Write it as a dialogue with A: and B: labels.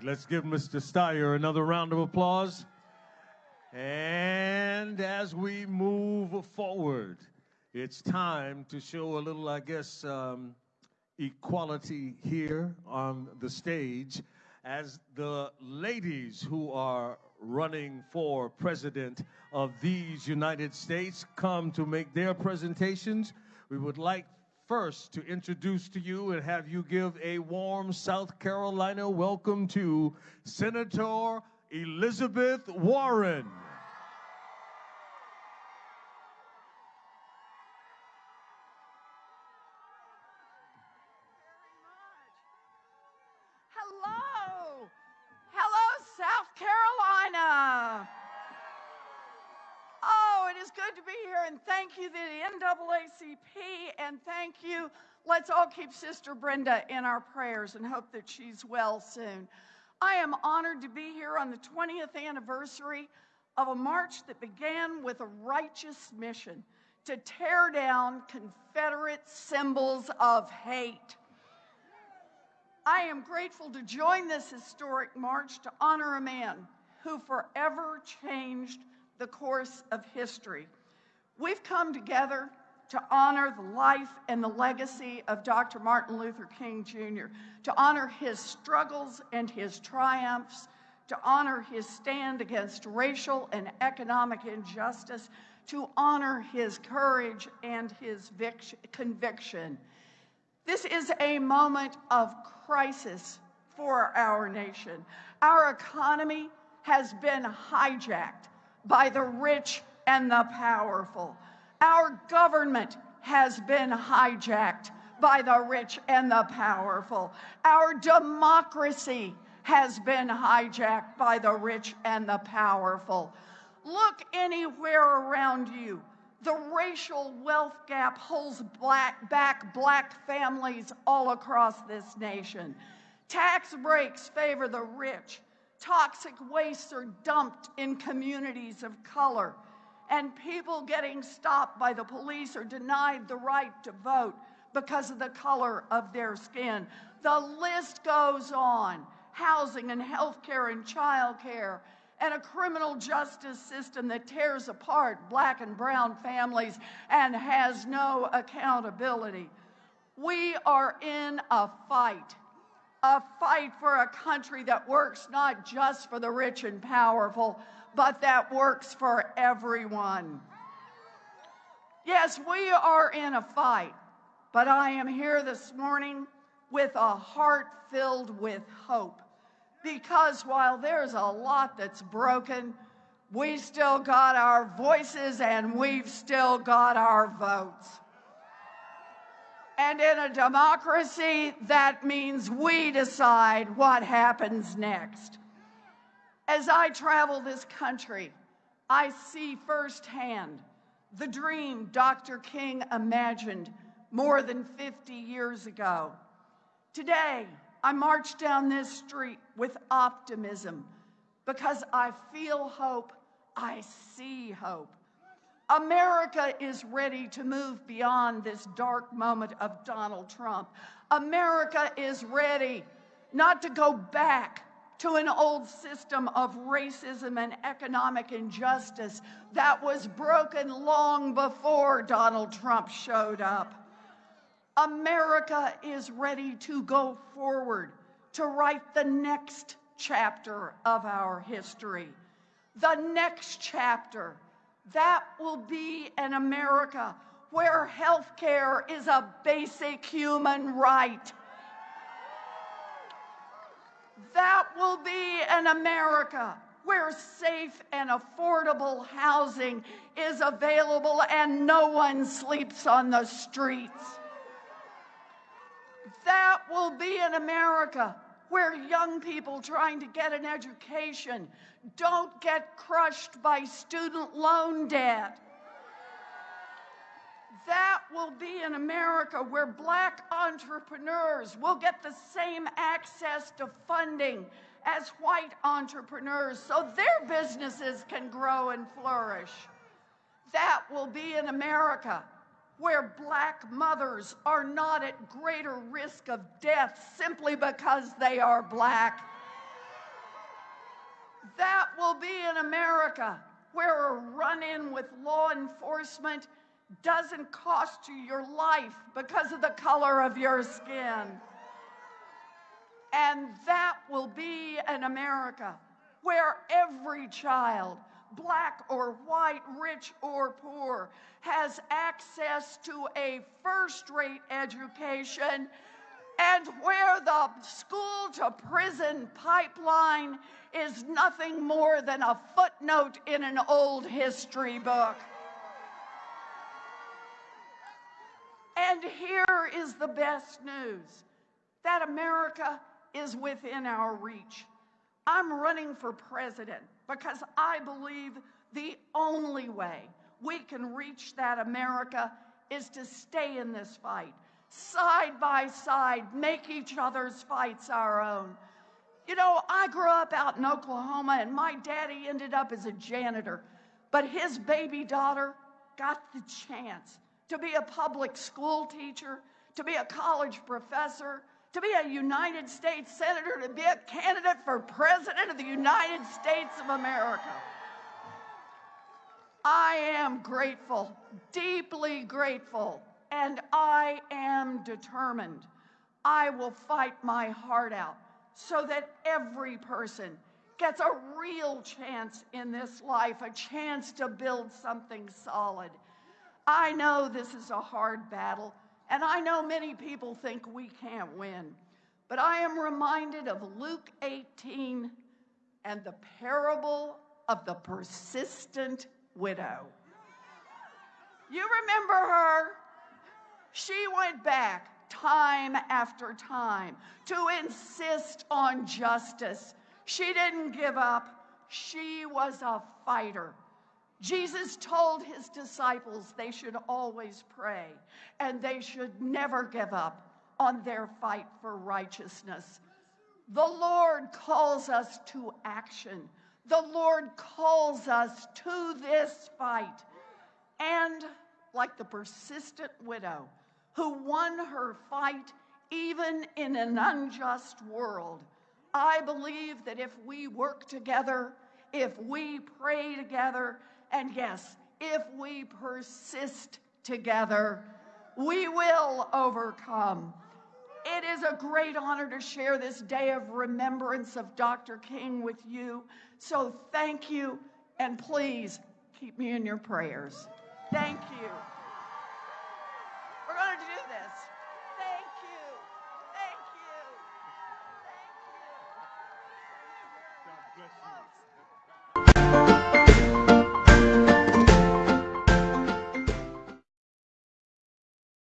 A: right, let's give Mr. Steyer another round of applause. And as we move forward, it's time to show a little, I guess, um, equality here on the stage as the ladies who are running for president of these United States come to make their presentations. We would like first to introduce to you and have you give a warm South Carolina welcome to Senator Elizabeth Warren.
B: Hello. Hello, South Carolina. Oh, it is good to be here, and thank you, to the NAACP, and thank you. Let's all keep Sister Brenda in our prayers and hope that she's well soon. I am honored to be here on the 20th anniversary of a march that began with a righteous mission to tear down Confederate symbols of hate. I am grateful to join this historic march to honor a man who forever changed the course of history. We've come together to honor the life and the legacy of Dr. Martin Luther King Jr., to honor his struggles and his triumphs, to honor his stand against racial and economic injustice, to honor his courage and his conviction. This is a moment of crisis for our nation. Our economy has been hijacked by the rich and the powerful. Our government has been hijacked by the rich and the powerful. Our democracy has been hijacked by the rich and the powerful. Look anywhere around you. The racial wealth gap holds black, back black families all across this nation. Tax breaks favor the rich. Toxic wastes are dumped in communities of color. And people getting stopped by the police or denied the right to vote because of the color of their skin. The list goes on. Housing and health care and child care and a criminal justice system that tears apart black and brown families and has no accountability. We are in a fight, a fight for a country that works not just for the rich and powerful, but that works for everyone. Yes, we are in a fight, but I am here this morning with a heart filled with hope because while there's a lot that's broken, we still got our voices and we've still got our votes. And in a democracy, that means we decide what happens next. As I travel this country, I see firsthand the dream Dr. King imagined more than 50 years ago. Today, I march down this street with optimism because I feel hope, I see hope. America is ready to move beyond this dark moment of Donald Trump. America is ready not to go back to an old system of racism and economic injustice that was broken long before Donald Trump showed up. America is ready to go forward to write the next chapter of our history. The next chapter that will be an America where health care is a basic human right. That will be an America where safe and affordable housing is available and no one sleeps on the streets. That will be an America where young people trying to get an education don't get crushed by student loan debt. That will be an America where black entrepreneurs will get the same access to funding as white entrepreneurs so their businesses can grow and flourish. That will be an America where black mothers are not at greater risk of death simply because they are black. That will be an America where a run in with law enforcement doesn't cost you your life because of the color of your skin. And that will be an America where every child, black or white, rich or poor, has access to a first rate education and where the school to prison pipeline is nothing more than a footnote in an old history book. And here is the best news that America is within our reach. I'm running for president because I believe the only way we can reach that America is to stay in this fight, side by side, make each other's fights our own. You know, I grew up out in Oklahoma and my daddy ended up as a janitor, but his baby daughter got the chance to be a public school teacher, to be a college professor, to be a United States Senator, to be a candidate for President of the United States of America. I am grateful, deeply grateful, and I am determined. I will fight my heart out so that every person gets a real chance in this life, a chance to build something solid. I know this is a hard battle, and I know many people think we can't win. But I am reminded of Luke 18 and the parable of the persistent widow. You remember her? She went back time after time to insist on justice. She didn't give up. She was a fighter. Jesus told his disciples they should always pray and they should never give up on their fight for righteousness. The Lord calls us to action. The Lord calls us to this fight. And like the persistent widow who won her fight even in an unjust world, I believe that if we work together, if we pray together, and yes, if we persist together, we will overcome. It is a great honor to share this day of remembrance of Dr. King with you. So thank you, and please keep me in your prayers. Thank you. We're going to do this. Thank you. Thank you. Thank you.
A: God bless you.